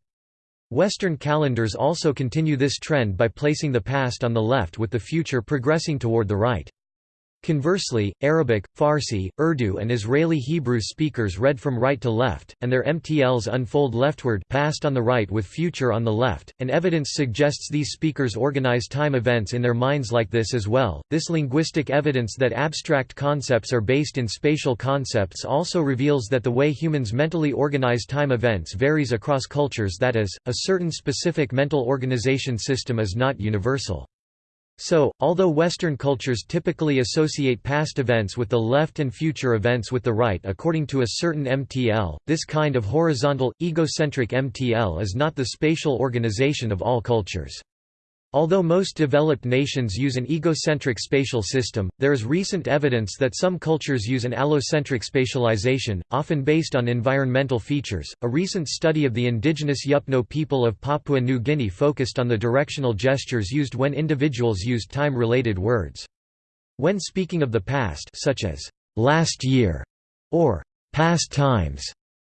Western calendars also continue this trend by placing the past on the left with the future progressing toward the right. Conversely, Arabic, Farsi, Urdu and Israeli Hebrew speakers read from right to left, and their MTLs unfold leftward past on the right with future on the left, and evidence suggests these speakers organize time events in their minds like this as well. This linguistic evidence that abstract concepts are based in spatial concepts also reveals that the way humans mentally organize time events varies across cultures that is, a certain specific mental organization system is not universal. So, although Western cultures typically associate past events with the left and future events with the right according to a certain MTL, this kind of horizontal, egocentric MTL is not the spatial organization of all cultures. Although most developed nations use an egocentric spatial system, there is recent evidence that some cultures use an allocentric spatialization, often based on environmental features. A recent study of the indigenous Yupno people of Papua New Guinea focused on the directional gestures used when individuals used time-related words. When speaking of the past, such as last year or past times,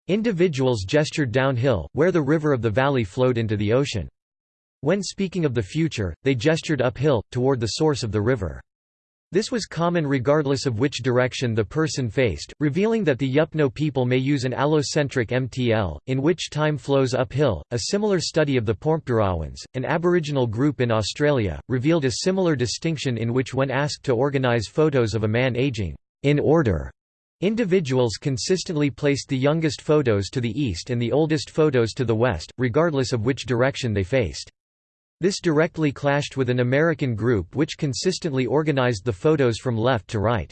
individuals gestured downhill, where the river of the valley flowed into the ocean. When speaking of the future, they gestured uphill, toward the source of the river. This was common regardless of which direction the person faced, revealing that the Yupno people may use an allocentric MTL, in which time flows uphill. A similar study of the Pormpuraawans, an Aboriginal group in Australia, revealed a similar distinction in which when asked to organise photos of a man aging in order, individuals consistently placed the youngest photos to the east and the oldest photos to the west, regardless of which direction they faced. This directly clashed with an American group which consistently organized the photos from left to right.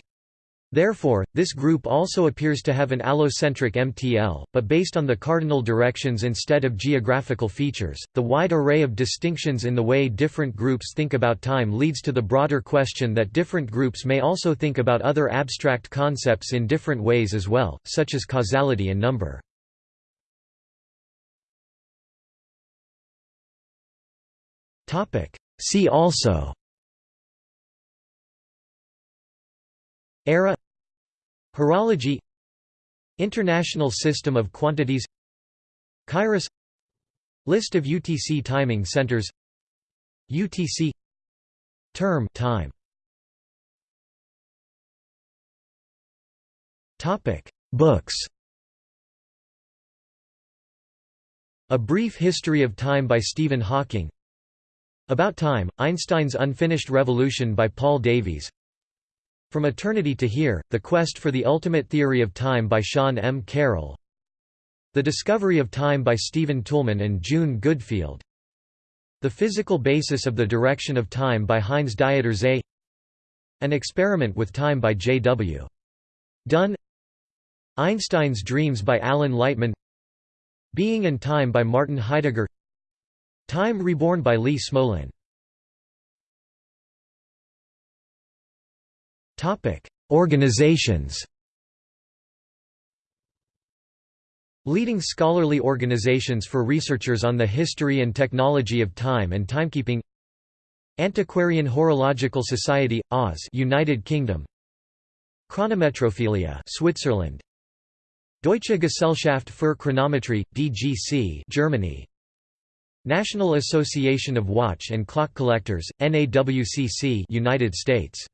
Therefore, this group also appears to have an allocentric MTL, but based on the cardinal directions instead of geographical features. The wide array of distinctions in the way different groups think about time leads to the broader question that different groups may also think about other abstract concepts in different ways as well, such as causality and number. See also. Era. Horology. International System of Quantities. Kairos. List of UTC timing centers. UTC Term time. Topic. Books. A Brief History of Time by Stephen Hawking about Time, Einstein's Unfinished Revolution by Paul Davies. From Eternity to Here, The Quest for the Ultimate Theory of Time by Sean M. Carroll. The Discovery of Time by Stephen Toulmin and June Goodfield. The Physical Basis of the Direction of Time by Heinz Dieter Zeh An Experiment with Time by J. W. Dunne Einstein's Dreams by Alan Lightman. Being and Time by Martin Heidegger Time Reborn by Lee Smolin. Organizations. Leading scholarly organizations for researchers on the history and technology of time and timekeeping. Antiquarian Horological Society, Oz United Kingdom. Chronometrophilia Switzerland. Deutsche Gesellschaft für Chronometrie, DGC Germany National Association of Watch and Clock Collectors, NAWCC United States